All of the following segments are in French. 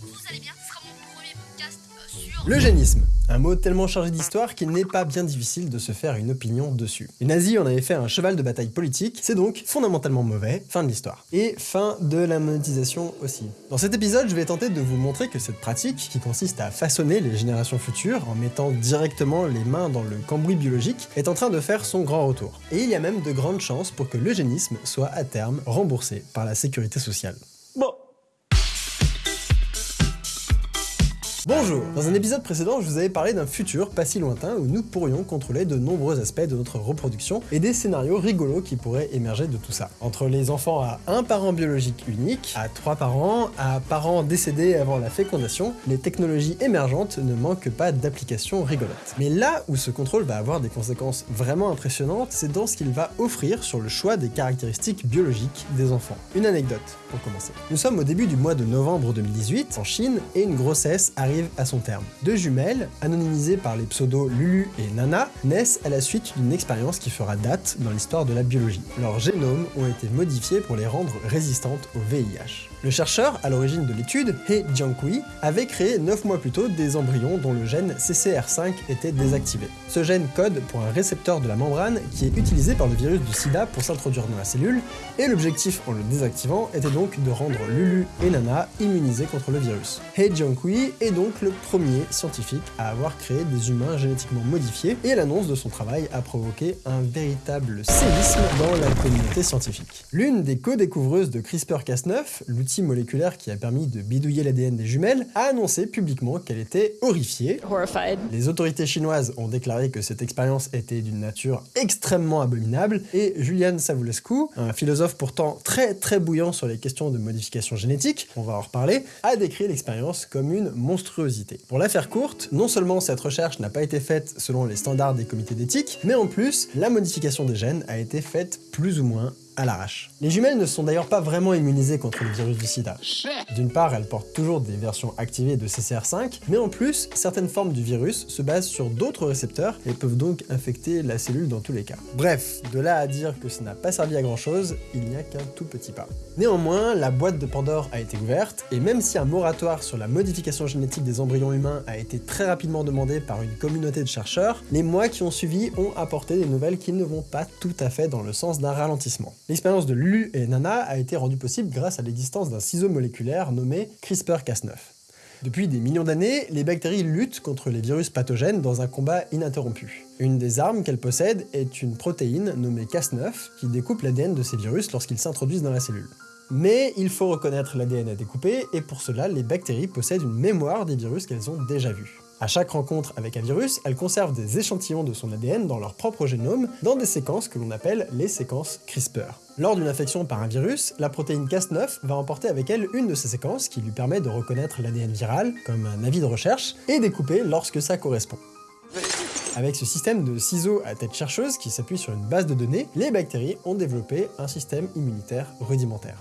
vous allez bien, ce sera mon premier podcast euh, sur... L'eugénisme, un mot tellement chargé d'histoire qu'il n'est pas bien difficile de se faire une opinion dessus. Les nazis en avaient fait un cheval de bataille politique, c'est donc fondamentalement mauvais, fin de l'histoire. Et fin de la monétisation aussi. Dans cet épisode, je vais tenter de vous montrer que cette pratique, qui consiste à façonner les générations futures en mettant directement les mains dans le cambouis biologique, est en train de faire son grand retour. Et il y a même de grandes chances pour que l'eugénisme soit à terme remboursé par la sécurité sociale. Bonjour Dans un épisode précédent, je vous avais parlé d'un futur pas si lointain où nous pourrions contrôler de nombreux aspects de notre reproduction et des scénarios rigolos qui pourraient émerger de tout ça. Entre les enfants à un parent biologique unique, à trois parents, à parents décédés avant la fécondation, les technologies émergentes ne manquent pas d'applications rigolotes. Mais là où ce contrôle va avoir des conséquences vraiment impressionnantes, c'est dans ce qu'il va offrir sur le choix des caractéristiques biologiques des enfants. Une anecdote pour commencer. Nous sommes au début du mois de novembre 2018 en Chine et une grossesse arrive à son terme. Deux jumelles, anonymisées par les pseudos Lulu et Nana, naissent à la suite d'une expérience qui fera date dans l'histoire de la biologie. Leurs génomes ont été modifiés pour les rendre résistantes au VIH. Le chercheur à l'origine de l'étude, He Jiankui, avait créé 9 mois plus tôt des embryons dont le gène CCR5 était désactivé. Ce gène code pour un récepteur de la membrane qui est utilisé par le virus du sida pour s'introduire dans la cellule, et l'objectif en le désactivant était donc de rendre Lulu et Nana immunisés contre le virus. He Jiankui est donc le premier scientifique à avoir créé des humains génétiquement modifiés, et l'annonce de son travail a provoqué un véritable séisme dans la communauté scientifique. L'une des co-découvreuses de CRISPR-Cas9, l'outil moléculaire qui a permis de bidouiller l'ADN des jumelles, a annoncé publiquement qu'elle était horrifiée. horrified. Les autorités chinoises ont déclaré que cette expérience était d'une nature extrêmement abominable, et Julian Savulescu, un philosophe pourtant très très bouillant sur les questions de modification génétique, on va en reparler, a décrit l'expérience comme une Pour la faire courte, non seulement cette recherche n'a pas été faite selon les standards des comités d'éthique, mais en plus, la modification des gènes a été faite plus ou moins à l'arrache. Les jumelles ne sont d'ailleurs pas vraiment immunisées contre le virus du sida. D'une part, elles portent toujours des versions activées de CCR5, mais en plus, certaines formes du virus se basent sur d'autres récepteurs et peuvent donc infecter la cellule dans tous les cas. Bref, de là à dire que ça n'a pas servi à grand chose, il n'y a qu'un tout petit pas. Néanmoins, la boîte de Pandore a été ouverte, et même si un moratoire sur la modification génétique des embryons humains a été très rapidement demandé par une communauté de chercheurs, les mois qui ont suivi ont apporté des nouvelles qui ne vont pas tout à fait dans le sens d'un ralentissement. L'expérience de Lulu et Nana a été rendue possible grâce à l'existence d'un ciseau moléculaire nommé CRISPR-Cas9. Depuis des millions d'années, les bactéries luttent contre les virus pathogènes dans un combat ininterrompu. Une des armes qu'elles possèdent est une protéine nommée Cas9 qui découpe l'ADN de ces virus lorsqu'ils s'introduisent dans la cellule. Mais il faut reconnaître l'ADN à découper, et pour cela, les bactéries possèdent une mémoire des virus qu'elles ont déjà vus. À chaque rencontre avec un virus, elles conservent des échantillons de son ADN dans leur propre génome, dans des séquences que l'on appelle les séquences CRISPR. Lors d'une infection par un virus, la protéine Cas9 va emporter avec elle une de ces séquences qui lui permet de reconnaître l'ADN viral, comme un avis de recherche, et découper lorsque ça correspond. Avec ce système de ciseaux à tête chercheuse qui s'appuie sur une base de données, les bactéries ont développé un système immunitaire rudimentaire.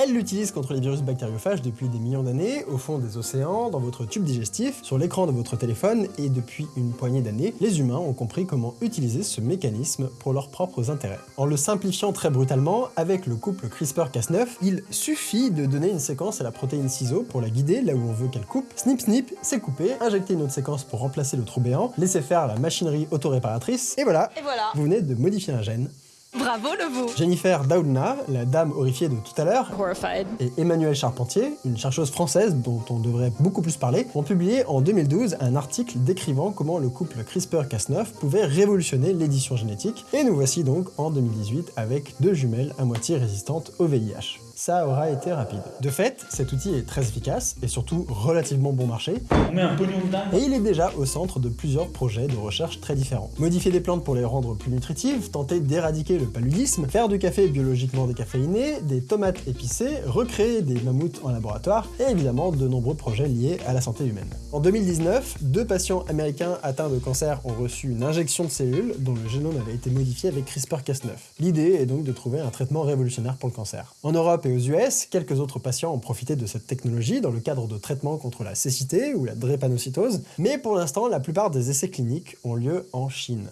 Elle l'utilise contre les virus bactériophages depuis des millions d'années, au fond des océans, dans votre tube digestif, sur l'écran de votre téléphone, et depuis une poignée d'années, les humains ont compris comment utiliser ce mécanisme pour leurs propres intérêts. En le simplifiant très brutalement, avec le couple CRISPR-Cas9, il suffit de donner une séquence à la protéine ciseau pour la guider là où on veut qu'elle coupe, snip snip, c'est coupé, injecter une autre séquence pour remplacer le trou béant, laisser faire la machinerie autoréparatrice, et voilà, Et voilà. vous venez de modifier un gène. Bravo le veau. Jennifer Doudna, la dame horrifiée de tout à l'heure, Horrified. et Emmanuelle Charpentier, une chercheuse française dont on devrait beaucoup plus parler, ont publié en 2012 un article décrivant comment le couple CRISPR-Cas9 pouvait révolutionner l'édition génétique, et nous voici donc en 2018 avec deux jumelles à moitié résistantes au VIH. Ça aura été rapide. De fait, cet outil est très efficace et surtout relativement bon marché, On met un pognon de dingue. et il est déjà au centre de plusieurs projets de recherche très différents. Modifier des plantes pour les rendre plus nutritives, tenter d'éradiquer le paludisme, faire du café biologiquement décaféiné, des tomates épicées, recréer des mammouths en laboratoire, et évidemment de nombreux projets liés à la santé humaine. En 2019, deux patients américains atteints de cancer ont reçu une injection de cellules dont le génome avait été modifié avec CRISPR-Cas9. L'idée est donc de trouver un traitement révolutionnaire pour le cancer. En Europe aux US, quelques autres patients ont profité de cette technologie dans le cadre de traitements contre la cécité ou la drépanocytose, mais pour l'instant, la plupart des essais cliniques ont lieu en Chine.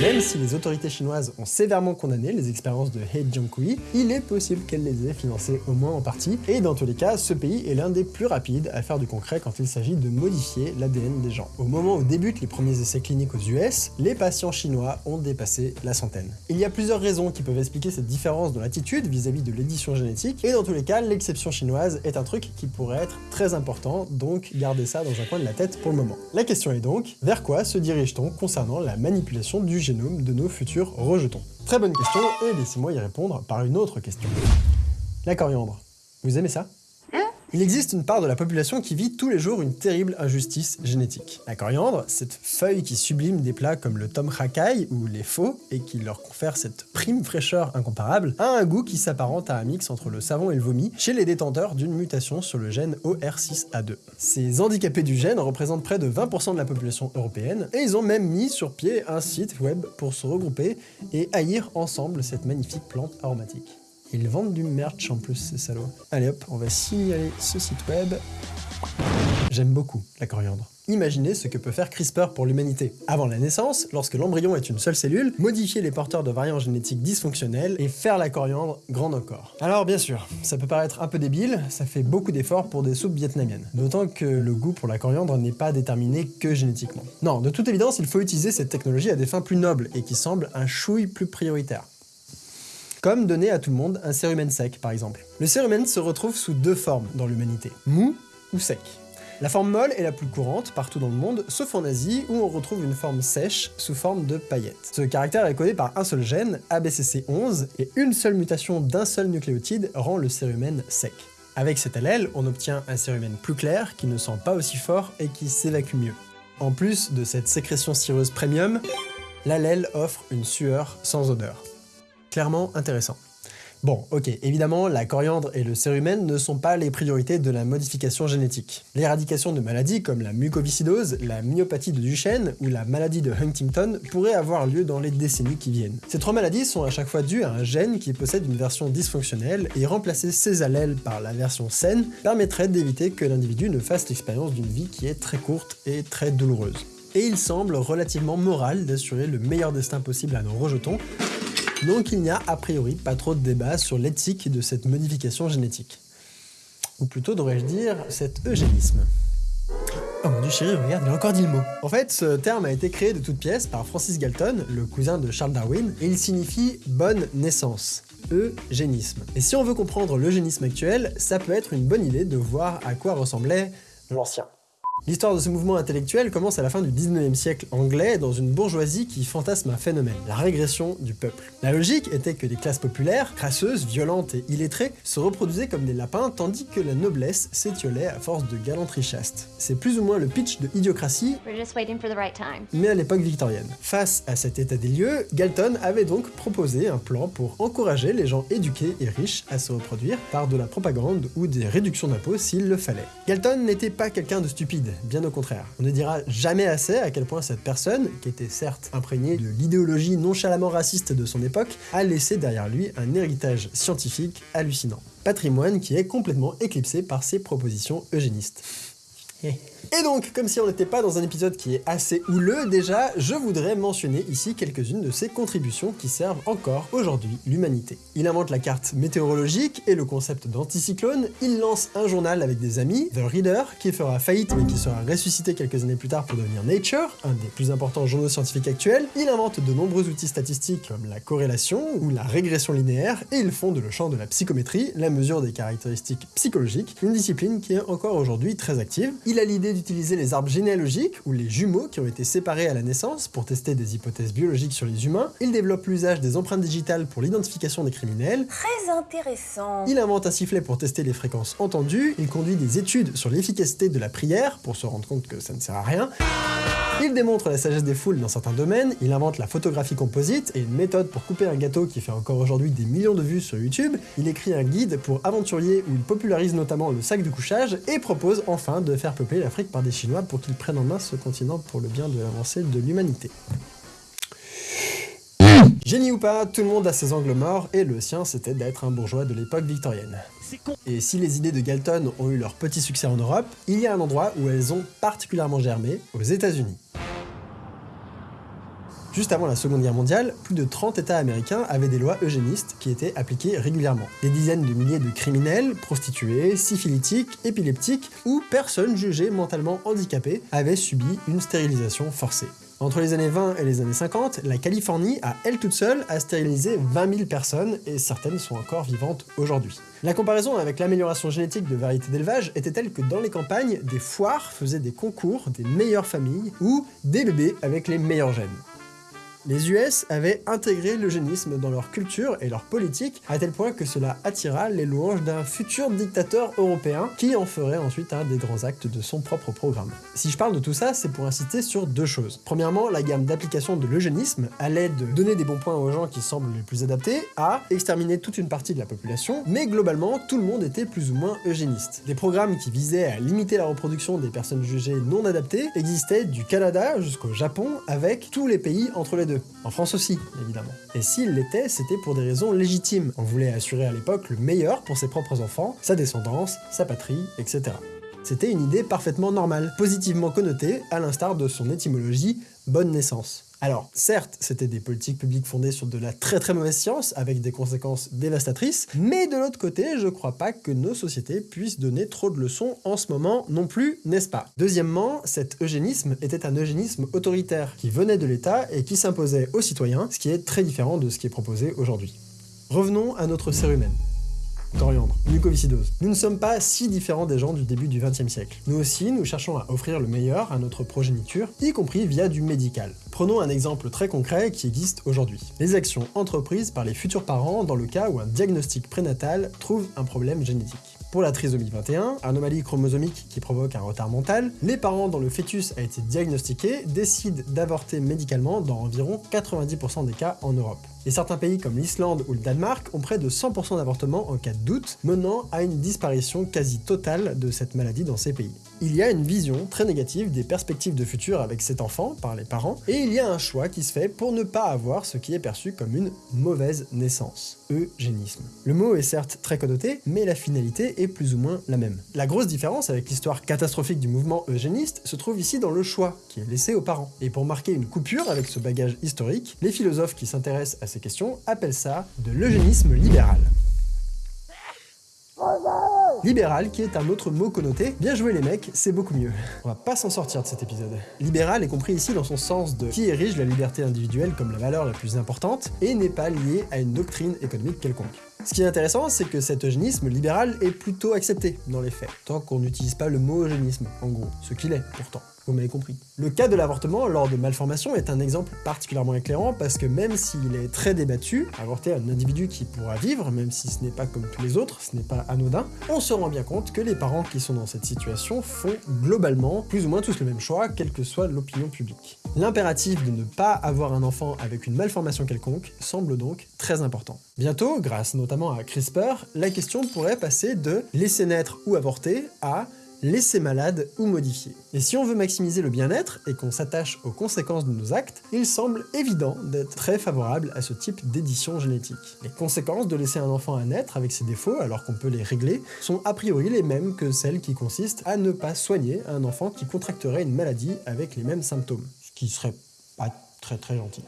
Même si les autorités chinoises ont sévèrement condamné les expériences de He Jiankui, il est possible qu'elles les aient financées au moins en partie, et dans tous les cas, ce pays est l'un des plus rapides à faire du concret quand il s'agit de modifier l'ADN des gens. Au moment où débutent les premiers essais cliniques aux US, les patients chinois ont dépassé la centaine. Il y a plusieurs raisons qui peuvent expliquer cette différence dans l'attitude vis-à-vis de l'édition génétique, et dans tous les cas, l'exception chinoise est un truc qui pourrait être très important, donc gardez ça dans un coin de la tête pour le moment. La question est donc, vers quoi se dirige-t-on concernant la manipulation du de nos futurs rejetons Très bonne question, et laissez-moi y répondre par une autre question. La coriandre. Vous aimez ça? Il existe une part de la population qui vit tous les jours une terrible injustice génétique. La coriandre, cette feuille qui sublime des plats comme le tom kha kai ou les faux et qui leur confère cette prime fraîcheur incomparable, a un goût qui s'apparente à un mix entre le savon et le vomi chez les détenteurs d'une mutation sur le gène OR6A2. Ces handicapés du gène représentent près de 20% de la population européenne et ils ont même mis sur pied un site web pour se regrouper et haïr ensemble cette magnifique plante aromatique. Ils vendent du merch en plus, ces salauds. Allez hop, on va signaler ce site web. J'aime beaucoup la coriandre. Imaginez ce que peut faire CRISPR pour l'humanité. Avant la naissance, lorsque l'embryon est une seule cellule, modifier les porteurs de variants génétiques dysfonctionnels et faire la coriandre grande encore. Alors bien sûr, ça peut paraître un peu débile, ça fait beaucoup d'efforts pour des soupes vietnamiennes. D'autant que le goût pour la coriandre n'est pas déterminé que génétiquement. Non, de toute évidence, il faut utiliser cette technologie à des fins plus nobles et qui semblent un chouille plus prioritaire comme donner à tout le monde un cérumen sec par exemple. Le cérumen se retrouve sous deux formes dans l'humanité, mou ou sec. La forme molle est la plus courante partout dans le monde, sauf en Asie où on retrouve une forme sèche sous forme de paillettes. Ce caractère est codé par un seul gène, ABCC11, et une seule mutation d'un seul nucléotide rend le cérumen sec. Avec cet allèle, on obtient un cérumen plus clair, qui ne sent pas aussi fort et qui s'évacue mieux. En plus de cette sécrétion cireuse premium, l'allèle offre une sueur sans odeur clairement intéressant. Bon, ok, évidemment, la coriandre et le cérumen ne sont pas les priorités de la modification génétique. L'éradication de maladies comme la mucoviscidose, la myopathie de Duchenne ou la maladie de Huntington pourraient avoir lieu dans les décennies qui viennent. Ces trois maladies sont à chaque fois dues à un gène qui possède une version dysfonctionnelle et remplacer ces allèles par la version saine permettrait d'éviter que l'individu ne fasse l'expérience d'une vie qui est très courte et très douloureuse. Et il semble relativement moral d'assurer le meilleur destin possible à nos rejetons, donc il n'y a a priori pas trop de débat sur l'éthique de cette modification génétique. Ou plutôt, devrais-je dire, cet eugénisme. Oh mon dieu chéri, regarde, il a encore dit le mot. En fait, ce terme a été créé de toutes pièces par Francis Galton, le cousin de Charles Darwin, et il signifie « bonne naissance ». Eugénisme. Et si on veut comprendre l'eugénisme actuel, ça peut être une bonne idée de voir à quoi ressemblait l'ancien. L'histoire de ce mouvement intellectuel commence à la fin du 19e siècle anglais dans une bourgeoisie qui fantasme un phénomène, la régression du peuple. La logique était que les classes populaires, crasseuses, violentes et illettrées, se reproduisaient comme des lapins tandis que la noblesse s'étiolait à force de galanterie chaste. C'est plus ou moins le pitch de Idiocratie, mais à l'époque victorienne. Face à cet état des lieux, Galton avait donc proposé un plan pour encourager les gens éduqués et riches à se reproduire par de la propagande ou des réductions d'impôts s'il le fallait. Galton n'était pas quelqu'un de stupide, bien au contraire. On ne dira jamais assez à quel point cette personne, qui était certes imprégnée de l'idéologie nonchalamment raciste de son époque, a laissé derrière lui un héritage scientifique hallucinant. Patrimoine qui est complètement éclipsé par ses propositions eugénistes. Et donc, comme si on n'était pas dans un épisode qui est assez houleux déjà, je voudrais mentionner ici quelques-unes de ses contributions qui servent encore aujourd'hui l'humanité. Il invente la carte météorologique et le concept d'anticyclone, il lance un journal avec des amis, The Reader, qui fera faillite mais qui sera ressuscité quelques années plus tard pour devenir Nature, un des plus importants journaux scientifiques actuels, il invente de nombreux outils statistiques comme la corrélation ou la régression linéaire, et il fonde le champ de la psychométrie, la mesure des caractéristiques psychologiques, une discipline qui est encore aujourd'hui très active. Il a l'idée d'utiliser les arbres généalogiques, ou les jumeaux qui ont été séparés à la naissance pour tester des hypothèses biologiques sur les humains. Il développe l'usage des empreintes digitales pour l'identification des criminels. Très intéressant. Il invente un sifflet pour tester les fréquences entendues. Il conduit des études sur l'efficacité de la prière pour se rendre compte que ça ne sert à rien. Il démontre la sagesse des foules dans certains domaines, il invente la photographie composite et une méthode pour couper un gâteau qui fait encore aujourd'hui des millions de vues sur YouTube, il écrit un guide pour aventuriers où il popularise notamment le sac de couchage et propose enfin de faire peupler l'Afrique par des Chinois pour qu'ils prennent en main ce continent pour le bien de l'avancée de l'humanité. Génie ou pas, tout le monde a ses angles morts, et le sien c'était d'être un bourgeois de l'époque victorienne. Et si les idées de Galton ont eu leur petit succès en Europe, il y a un endroit où elles ont particulièrement germé, aux états unis Juste avant la Seconde Guerre mondiale, plus de 30 États américains avaient des lois eugénistes qui étaient appliquées régulièrement. Des dizaines de milliers de criminels, prostituées, syphilitiques, épileptiques ou personnes jugées mentalement handicapées avaient subi une stérilisation forcée. Entre les années 20 et les années 50, la Californie, à elle toute seule, a stérilisé 20 000 personnes et certaines sont encore vivantes aujourd'hui. La comparaison avec l'amélioration génétique de variétés d'élevage était telle que dans les campagnes, des foires faisaient des concours des meilleures familles ou des bébés avec les meilleurs gènes. Les US avaient intégré l'eugénisme dans leur culture et leur politique, à tel point que cela attira les louanges d'un futur dictateur européen qui en ferait ensuite un des grands actes de son propre programme. Si je parle de tout ça, c'est pour insister sur deux choses. Premièrement, la gamme d'applications de l'eugénisme allait de donner des bons points aux gens qui semblent les plus adaptés à exterminer toute une partie de la population, mais globalement, tout le monde était plus ou moins eugéniste. Des programmes qui visaient à limiter la reproduction des personnes jugées non adaptées existaient du Canada jusqu'au Japon avec tous les pays entre les deux. En France aussi, évidemment. Et s'il l'était, c'était pour des raisons légitimes. On voulait assurer à l'époque le meilleur pour ses propres enfants, sa descendance, sa patrie, etc. C'était une idée parfaitement normale, positivement connotée, à l'instar de son étymologie « bonne naissance ». Alors, certes, c'était des politiques publiques fondées sur de la très très mauvaise science, avec des conséquences dévastatrices, mais de l'autre côté, je crois pas que nos sociétés puissent donner trop de leçons en ce moment non plus, n'est-ce pas? Deuxièmement, cet eugénisme était un eugénisme autoritaire, qui venait de l'État et qui s'imposait aux citoyens, ce qui est très différent de ce qui est proposé aujourd'hui. Revenons à notre cérumen Nous ne sommes pas si différents des gens du début du XXe siècle. Nous aussi, nous cherchons à offrir le meilleur à notre progéniture, y compris via du médical. Prenons un exemple très concret qui existe aujourd'hui. Les actions entreprises par les futurs parents dans le cas où un diagnostic prénatal trouve un problème génétique. Pour la trisomie 21, anomalie chromosomique qui provoque un retard mental, les parents dont le fœtus a été diagnostiqué décident d'avorter médicalement dans environ 90% des cas en Europe. Et certains pays comme l'Islande ou le Danemark ont près de 100% d'avortements en cas de doute, menant à une disparition quasi totale de cette maladie dans ces pays. Il y a une vision très négative des perspectives de futur avec cet enfant par les parents, et il y a un choix qui se fait pour ne pas avoir ce qui est perçu comme une mauvaise naissance, eugénisme. Le mot est certes très connoté, mais la finalité est plus ou moins la même. La grosse différence avec l'histoire catastrophique du mouvement eugéniste se trouve ici dans le choix qui est laissé aux parents. Et pour marquer une coupure avec ce bagage historique, les philosophes qui s'intéressent à ces questions appellent ça de l'eugénisme libéral. Libéral, qui est un autre mot connoté. Bien joué les mecs, c'est beaucoup mieux. On va pas s'en sortir de cet épisode. Libéral est compris ici dans son sens de qui érige la liberté individuelle comme la valeur la plus importante et n'est pas lié à une doctrine économique quelconque. Ce qui est intéressant, c'est que cet eugénisme libéral est plutôt accepté dans les faits, tant qu'on n'utilise pas le mot eugénisme, en gros, ce qu'il est pourtant. Vous m'avez compris. Le cas de l'avortement lors de malformation est un exemple particulièrement éclairant parce que même s'il est très débattu, avorter un individu qui pourra vivre, même si ce n'est pas comme tous les autres, ce n'est pas anodin, on se rend bien compte que les parents qui sont dans cette situation font globalement plus ou moins tous le même choix, quelle que soit l'opinion publique. L'impératif de ne pas avoir un enfant avec une malformation quelconque semble donc très important. Bientôt, grâce notamment à CRISPR, la question pourrait passer de laisser naître ou avorter à laisser malade ou modifier. Et si on veut maximiser le bien-être et qu'on s'attache aux conséquences de nos actes, il semble évident d'être très favorable à ce type d'édition génétique. Les conséquences de laisser un enfant à naître avec ses défauts, alors qu'on peut les régler, sont a priori les mêmes que celles qui consistent à ne pas soigner un enfant qui contracterait une maladie avec les mêmes symptômes, ce qui serait pas très gentil.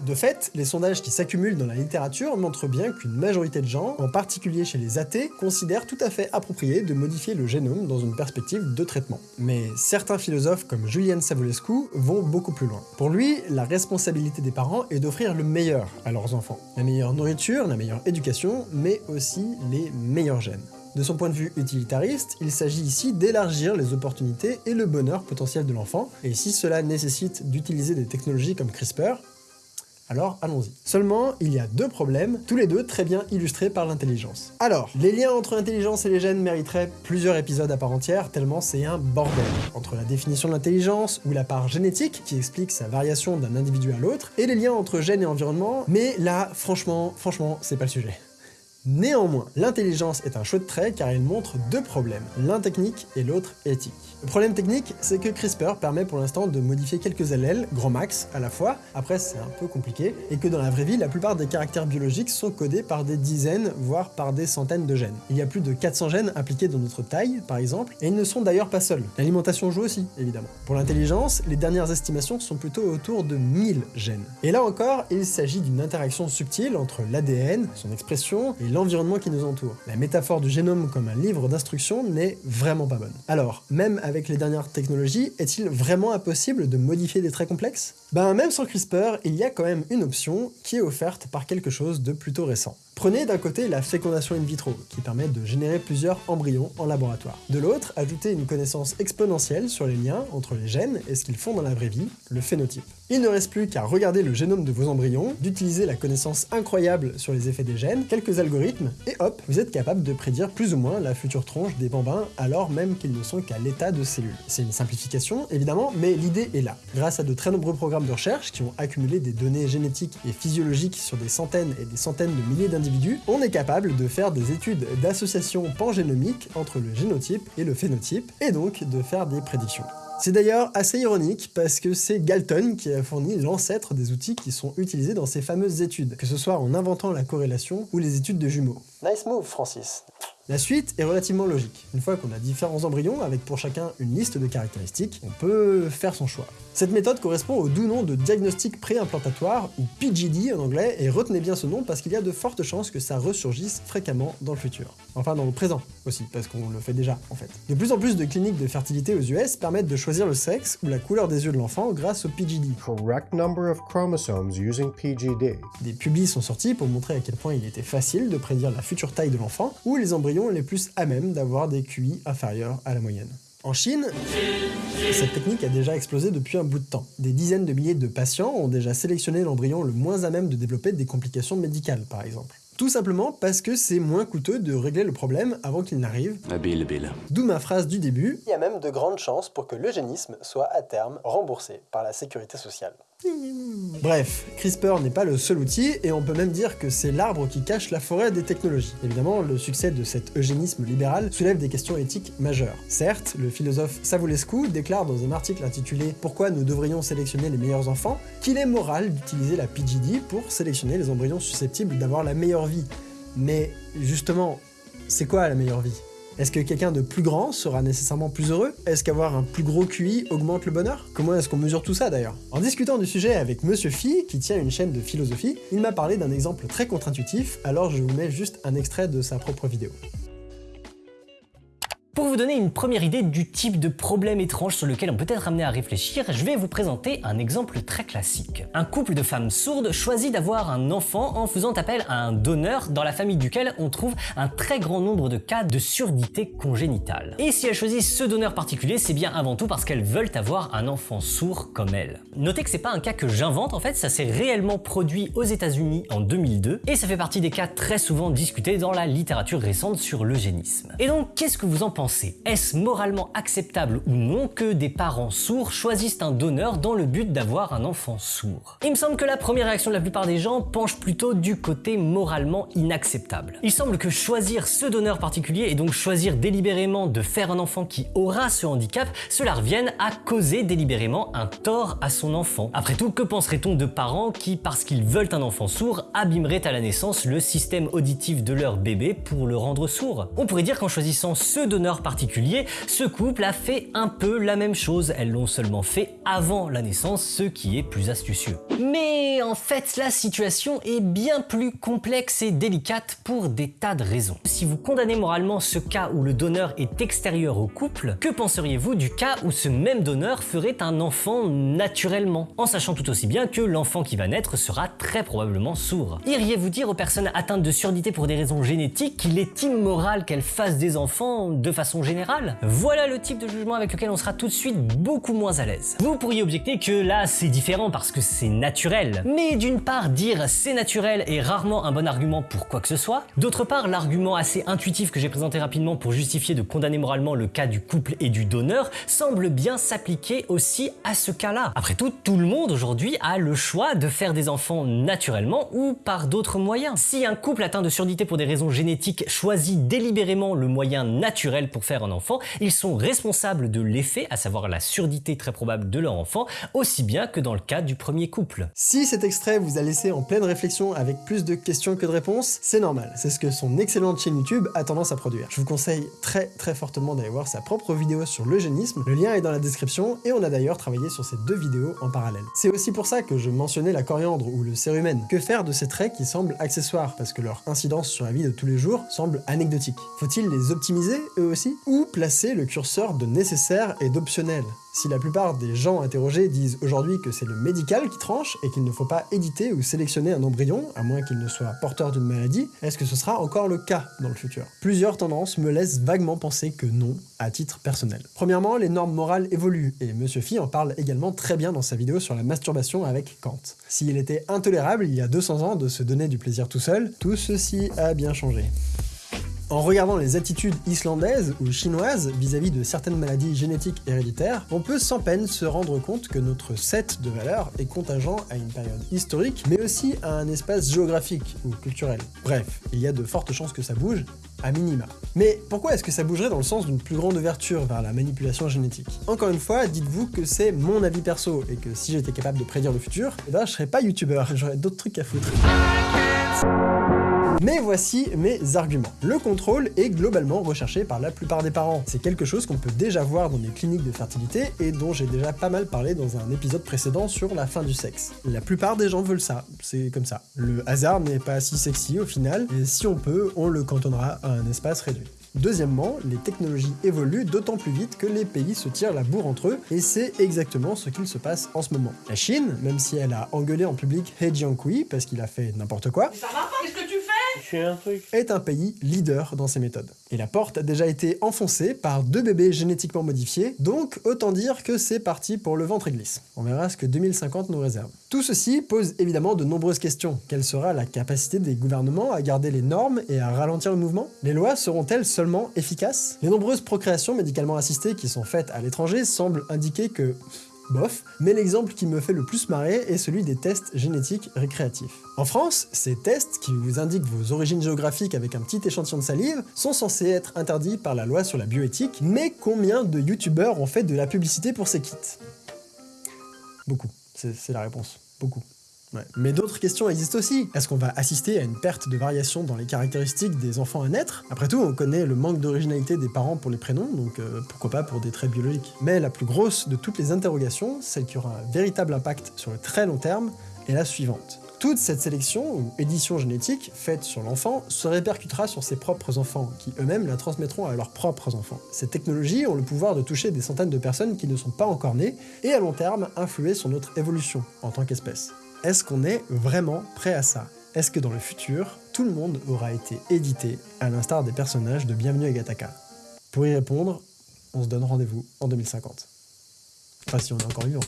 De fait, les sondages qui s'accumulent dans la littérature montrent bien qu'une majorité de gens, en particulier chez les athées, considèrent tout à fait approprié de modifier le génome dans une perspective de traitement. Mais certains philosophes comme Julian Savulescu vont beaucoup plus loin. Pour lui, la responsabilité des parents est d'offrir le meilleur à leurs enfants. La meilleure nourriture, la meilleure éducation, mais aussi les meilleurs gènes. De son point de vue utilitariste, il s'agit ici d'élargir les opportunités et le bonheur potentiel de l'enfant, et si cela nécessite d'utiliser des technologies comme CRISPR, alors allons-y. Seulement, il y a deux problèmes, tous les deux très bien illustrés par l'intelligence. Alors, les liens entre l'intelligence et les gènes mériteraient plusieurs épisodes à part entière, tellement c'est un bordel. Entre la définition de l'intelligence, ou la part génétique, qui explique sa variation d'un individu à l'autre, et les liens entre gènes et environnement, mais là, franchement, franchement, c'est pas le sujet. Néanmoins, l'intelligence est un chouette trait car il montre deux problèmes, l'un technique et l'autre éthique. Le problème technique, c'est que CRISPR permet pour l'instant de modifier quelques allèles, grand max, à la fois, après c'est un peu compliqué, et que dans la vraie vie, la plupart des caractères biologiques sont codés par des dizaines, voire par des centaines de gènes. Il y a plus de 400 gènes impliqués dans notre taille, par exemple, et ils ne sont d'ailleurs pas seuls. L'alimentation joue aussi, évidemment. Pour l'intelligence, les dernières estimations sont plutôt autour de 1000 gènes. Et là encore, il s'agit d'une interaction subtile entre l'ADN, son expression, et l'environnement qui nous entoure. La métaphore du génome comme un livre d'instructions n'est vraiment pas bonne. Alors, même avec les dernières technologies, est-il vraiment impossible de modifier des traits complexes? Ben même sans CRISPR, il y a quand même une option qui est offerte par quelque chose de plutôt récent. Prenez d'un côté la fécondation in vitro, qui permet de générer plusieurs embryons en laboratoire. De l'autre, ajoutez une connaissance exponentielle sur les liens entre les gènes et ce qu'ils font dans la vraie vie, le phénotype. Il ne reste plus qu'à regarder le génome de vos embryons, d'utiliser la connaissance incroyable sur les effets des gènes, quelques algorithmes, et hop, vous êtes capable de prédire plus ou moins la future tronche des bambins alors même qu'ils ne sont qu'à l'état de cellules. C'est une simplification, évidemment, mais l'idée est là. Grâce à de très nombreux programmes de recherche qui ont accumulé des données génétiques et physiologiques sur des centaines et des centaines de milliers d'individus on est capable de faire des études d'association pangénomique entre le génotype et le phénotype, et donc de faire des prédictions. C'est d'ailleurs assez ironique parce que c'est Galton qui a fourni l'ancêtre des outils qui sont utilisés dans ces fameuses études, que ce soit en inventant la corrélation ou les études de jumeaux. Nice move, Francis. La suite est relativement logique. Une fois qu'on a différents embryons avec pour chacun une liste de caractéristiques, on peut faire son choix. Cette méthode correspond au doux nom de diagnostic préimplantatoire, ou PGD en anglais, et retenez bien ce nom parce qu'il y a de fortes chances que ça ressurgisse fréquemment dans le futur. Enfin dans le présent aussi, parce qu'on le fait déjà en fait. De plus en plus de cliniques de fertilité aux US permettent de choisir le sexe ou la couleur des yeux de l'enfant grâce au PGD. Correct number of chromosomes using PGD. Des publis sont sortis pour montrer à quel point il était facile de prédire la future taille de l'enfant, ou les embryons les plus à même d'avoir des QI inférieurs à la moyenne. En Chine, cette technique a déjà explosé depuis un bout de temps. Des dizaines de milliers de patients ont déjà sélectionné l'embryon le moins à même de développer des complications médicales, par exemple. Tout simplement parce que c'est moins coûteux de régler le problème avant qu'il n'arrive. D'où ma phrase du début. Il y a même de grandes chances pour que l'eugénisme soit à terme remboursé par la sécurité sociale. Bref, CRISPR n'est pas le seul outil, et on peut même dire que c'est l'arbre qui cache la forêt des technologies. Évidemment, le succès de cet eugénisme libéral soulève des questions éthiques majeures. Certes, le philosophe Savulescu déclare dans un article intitulé « Pourquoi nous devrions sélectionner les meilleurs enfants ?» qu'il est moral d'utiliser la PGD pour sélectionner les embryons susceptibles d'avoir la meilleure vie. Mais justement, c'est quoi la meilleure vie? Est-ce que quelqu'un de plus grand sera nécessairement plus heureux? Est-ce qu'avoir un plus gros QI augmente le bonheur? Comment est-ce qu'on mesure tout ça d'ailleurs? En discutant du sujet avec Monsieur Phi, qui tient une chaîne de philosophie, il m'a parlé d'un exemple très contre-intuitif, alors je vous mets juste un extrait de sa propre vidéo. Vous donner une première idée du type de problème étrange sur lequel on peut être amené à réfléchir, je vais vous présenter un exemple très classique. Un couple de femmes sourdes choisit d'avoir un enfant en faisant appel à un donneur dans la famille duquel on trouve un très grand nombre de cas de surdité congénitale. Et si elles choisissent ce donneur particulier, c'est bien avant tout parce qu'elles veulent avoir un enfant sourd comme elles. Notez que c'est pas un cas que j'invente, en fait, ça s'est réellement produit aux états unis en 2002, et ça fait partie des cas très souvent discutés dans la littérature récente sur l'eugénisme. Et donc, qu'est-ce que vous en pensez? Est-ce moralement acceptable ou non que des parents sourds choisissent un donneur dans le but d'avoir un enfant sourd? Il me semble que la première réaction de la plupart des gens penche plutôt du côté moralement inacceptable. Il semble que choisir ce donneur particulier et donc choisir délibérément de faire un enfant qui aura ce handicap, cela revienne à causer délibérément un tort à son enfant. Après tout, que penserait-on de parents qui, parce qu'ils veulent un enfant sourd, abîmeraient à la naissance le système auditif de leur bébé pour le rendre sourd? On pourrait dire qu'en choisissant ce donneur particulier, ce couple a fait un peu la même chose. Elles l'ont seulement fait avant la naissance, ce qui est plus astucieux. Mais en fait, la situation est bien plus complexe et délicate pour des tas de raisons. Si vous condamnez moralement ce cas où le donneur est extérieur au couple, que penseriez-vous du cas où ce même donneur ferait un enfant naturellement, en sachant tout aussi bien que l'enfant qui va naître sera très probablement sourd Iriez-vous dire aux personnes atteintes de surdité pour des raisons génétiques qu'il est immoral qu'elles fassent des enfants de façon Voilà le type de jugement avec lequel on sera tout de suite beaucoup moins à l'aise. Vous pourriez objecter que là c'est différent parce que c'est naturel. Mais d'une part, dire c'est naturel est rarement un bon argument pour quoi que ce soit. D'autre part, l'argument assez intuitif que j'ai présenté rapidement pour justifier de condamner moralement le cas du couple et du donneur semble bien s'appliquer aussi à ce cas-là. Après tout, tout le monde aujourd'hui a le choix de faire des enfants naturellement ou par d'autres moyens. Si un couple atteint de surdité pour des raisons génétiques choisit délibérément le moyen naturel pour faire un enfant, ils sont responsables de l'effet, à savoir la surdité très probable de leur enfant, aussi bien que dans le cas du premier couple. Si cet extrait vous a laissé en pleine réflexion avec plus de questions que de réponses, c'est normal, c'est ce que son excellente chaîne YouTube a tendance à produire. Je vous conseille très très fortement d'aller voir sa propre vidéo sur l'eugénisme, le lien est dans la description et on a d'ailleurs travaillé sur ces deux vidéos en parallèle. C'est aussi pour ça que je mentionnais la coriandre ou le cérumen. Que faire de ces traits qui semblent accessoires? Parce que leur incidence sur la vie de tous les jours semble anecdotique Faut-il les optimiser eux aussi? Ou placer le curseur de nécessaire et d'optionnel si la plupart des gens interrogés disent aujourd'hui que c'est le médical qui tranche et qu'il ne faut pas éditer ou sélectionner un embryon, à moins qu'il ne soit porteur d'une maladie, est-ce que ce sera encore le cas dans le futur? Plusieurs tendances me laissent vaguement penser que non, à titre personnel. Premièrement, les normes morales évoluent, et Monsieur Phi en parle également très bien dans sa vidéo sur la masturbation avec Kant. S'il était intolérable il y a 200 ans de se donner du plaisir tout seul, tout ceci a bien changé. En regardant les attitudes islandaises ou chinoises vis-à-vis de certaines maladies génétiques héréditaires, on peut sans peine se rendre compte que notre set de valeurs est contingent à une période historique, mais aussi à un espace géographique ou culturel. Bref, il y a de fortes chances que ça bouge, à minima. Mais pourquoi est-ce que ça bougerait dans le sens d'une plus grande ouverture vers la manipulation génétique? Encore une fois, dites-vous que c'est mon avis perso, et que si j'étais capable de prédire le futur, eh ben je serais pas youtubeur, j'aurais d'autres trucs à foutre. Mais voici mes arguments. Le contrôle est globalement recherché par la plupart des parents. C'est quelque chose qu'on peut déjà voir dans les cliniques de fertilité et dont j'ai déjà pas mal parlé dans un épisode précédent sur la fin du sexe. La plupart des gens veulent ça, c'est comme ça. Le hasard n'est pas si sexy au final, et si on peut, on le cantonnera à un espace réduit. Deuxièmement, les technologies évoluent d'autant plus vite que les pays se tirent la bourre entre eux, et c'est exactement ce qu'il se passe en ce moment. La Chine, même si elle a engueulé en public He Jiankui parce qu'il a fait n'importe quoi, est un pays leader dans ces méthodes. Et la porte a déjà été enfoncée par deux bébés génétiquement modifiés, donc autant dire que c'est parti pour le ventre glisse. On verra ce que 2050 nous réserve. Tout ceci pose évidemment de nombreuses questions. Quelle sera la capacité des gouvernements à garder les normes et à ralentir le mouvement? Les lois seront-elles seulement efficaces? Les nombreuses procréations médicalement assistées qui sont faites à l'étranger semblent indiquer que bof, mais l'exemple qui me fait le plus marrer est celui des tests génétiques récréatifs. En France, ces tests, qui vous indiquent vos origines géographiques avec un petit échantillon de salive, sont censés être interdits par la loi sur la bioéthique, mais combien de youtubeurs ont fait de la publicité pour ces kits? Beaucoup, c'est la réponse. Beaucoup. Mais d'autres questions existent aussi. Est-ce qu'on va assister à une perte de variation dans les caractéristiques des enfants à naître? Après tout, on connaît le manque d'originalité des parents pour les prénoms, donc euh, pourquoi pas pour des traits biologiques. Mais la plus grosse de toutes les interrogations, celle qui aura un véritable impact sur le très long terme, est la suivante. Toute cette sélection ou édition génétique faite sur l'enfant se répercutera sur ses propres enfants, qui eux-mêmes la transmettront à leurs propres enfants. Ces technologies ont le pouvoir de toucher des centaines de personnes qui ne sont pas encore nées, et à long terme influer sur notre évolution en tant qu'espèce. Est-ce qu'on est vraiment prêt à ça? Est-ce que dans le futur, tout le monde aura été édité, à l'instar des personnages de Bienvenue à Gataka Pour y répondre, on se donne rendez-vous en 2050. Enfin si on est encore vivant.